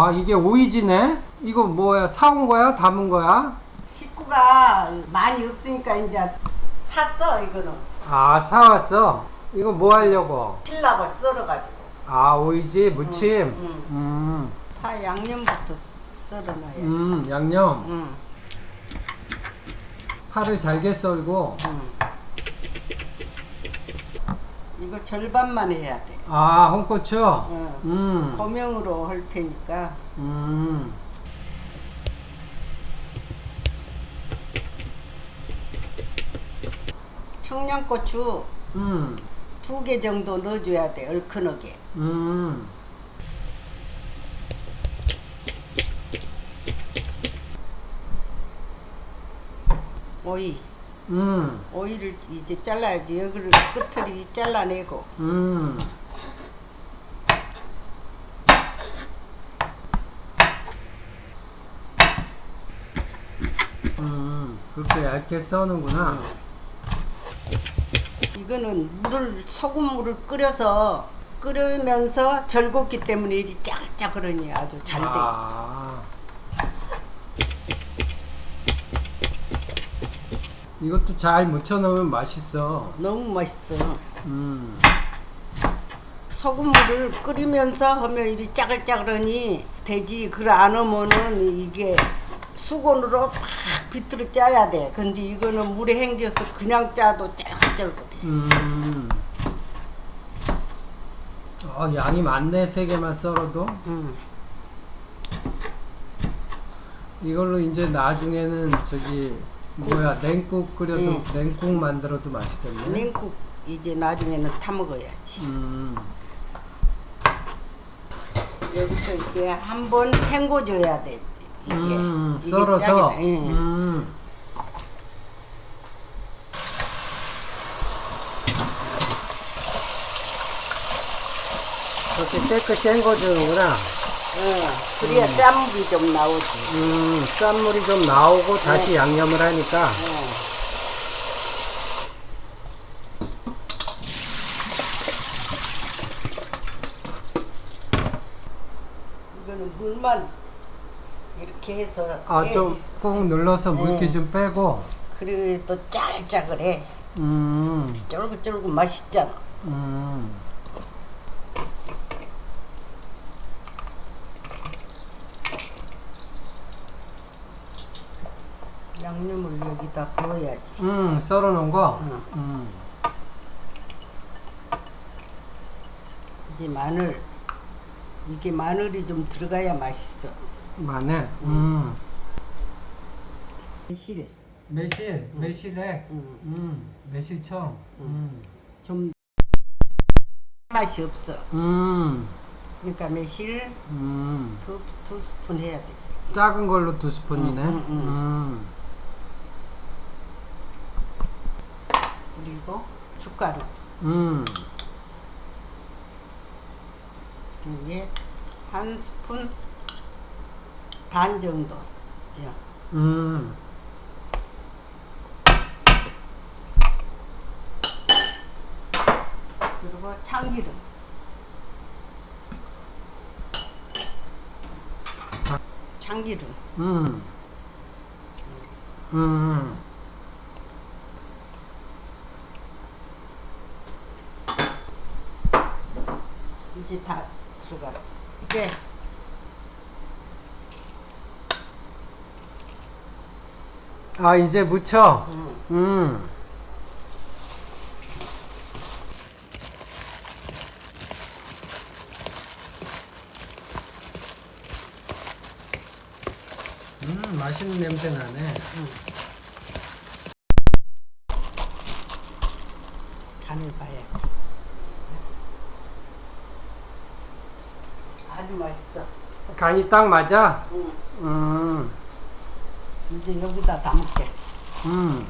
아 이게 오이지네? 이거 뭐야 사온 거야? 담은 거야? 식구가 많이 없으니까 이제 샀어 이거는 아 사왔어? 이거 뭐 하려고? 칠라고 썰어가지고 아 오이지 무침? 응, 음, 다 양념부터 썰어놔야 음 양념 응, 파를 잘게 썰고 응. 이거 절반만 해야 돼 아 홍고추? 응. 음, 고명으로 할 테니까 음. 청양고추 음, 두 개 정도 넣어줘야 돼 얼큰하게 음. 오이 음, 오이를 이제 잘라야지 여기를 끝을 잘라내고 음. 음, 그렇게 얇게 써는구나. 이거는 물을 소금물을 끓여서 끓으면서 절곶기 때문에 이리 짜글짜글하니 아주 잘 돼 있어. 아. 이것도 잘 무쳐 넣으면 맛있어. 너무 맛있어. 음. 소금물을 끓이면서 하면 이리 짜글짜글하니 되지. 그걸 안 하면은 이게 수건으로 막 비틀어 짜야 돼. 근데 이거는 물에 헹겨서 그냥 짜도 짤짤거려. 음. 어, 양이 많네. 세 개만 썰어도. 음. 이걸로 이제 나중에는 저기 뭐야 냉국 끓여도 응. 냉국 만들어도 맛있겠네. 냉국 이제 나중에는 타 먹어야지. 음. 여기서 이렇게 한번 헹궈줘야 돼. 이제 음, 이게 썰어서. 예. 음. 그렇게 깨끗이 헹궈주는구나. 어, 그래야 쌈물이 좀 나오지. 음, 쌈물이 좀 나오고 다시 네. 양념을 하니까. 어. 이거는 물만 이렇게 해서 아. 좀꾹 눌러서 물기 네. 좀 빼고. 그리고 또 짜글짜글해 음, 쫄깃쫄깃 맛있잖아 음. 양념을 여기다 부어야지 음, 썰어 놓은 거. 응. 음. 이제 마늘 이게 마늘이 좀 들어가야 맛있어 마늘. 음. 실 매실, 매실액. 응. 음, 매실청. 음. 좀 맛이 없어 음. 그러니까 매실 음. 두, 두 스푼 해야 돼 작은 걸로 두 스푼이네. 응, 응, 응. 음. 그리고 춧가루 음. 이게 한 스푼 반 정도 야. 음. 그리고 참기름 자. 참기름 음. 음. 이제 다 들어갔어 이게 아, 이제 무쳐. 음, 음. 음, 맛있는 냄새 나네. 간을 봐야지 아주 맛있어 간이 딱 맞아? 응. 음. 이제 여기다 담을게. 음.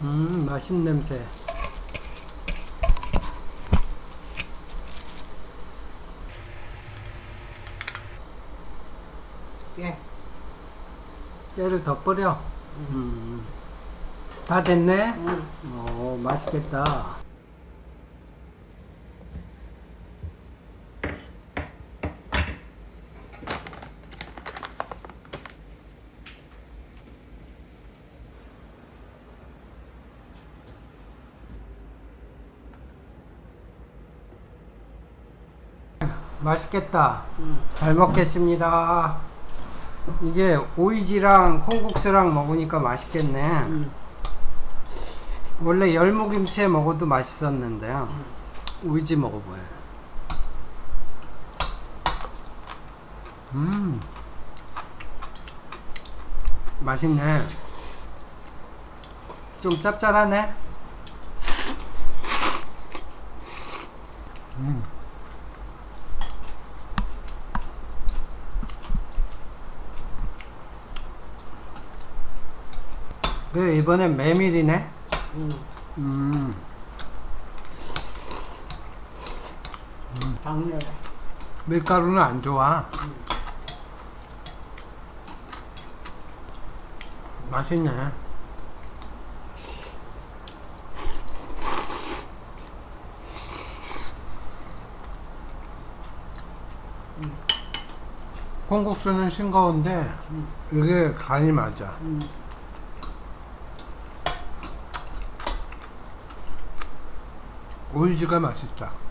음, 맛있는 냄새. 예. 깨를 더 뿌려. 음. 다 됐네. 응. 오, 맛있겠다. 맛있겠다. 응. 잘 먹겠습니다. 이게 오이지랑 콩국수랑 먹으니까 맛있겠네. 응. 원래 열무김치에 먹어도 맛있었는데 오이지 먹어봐요. 음, 맛있네. 좀 짭짤하네. 음. 그 이번엔 메밀이네. 응. 음. 강렬해. 밀가루는 안 좋아. 맛있네. 콩국수는 싱거운데 응. 이게 간이 맞아. 오이지가 맛있다.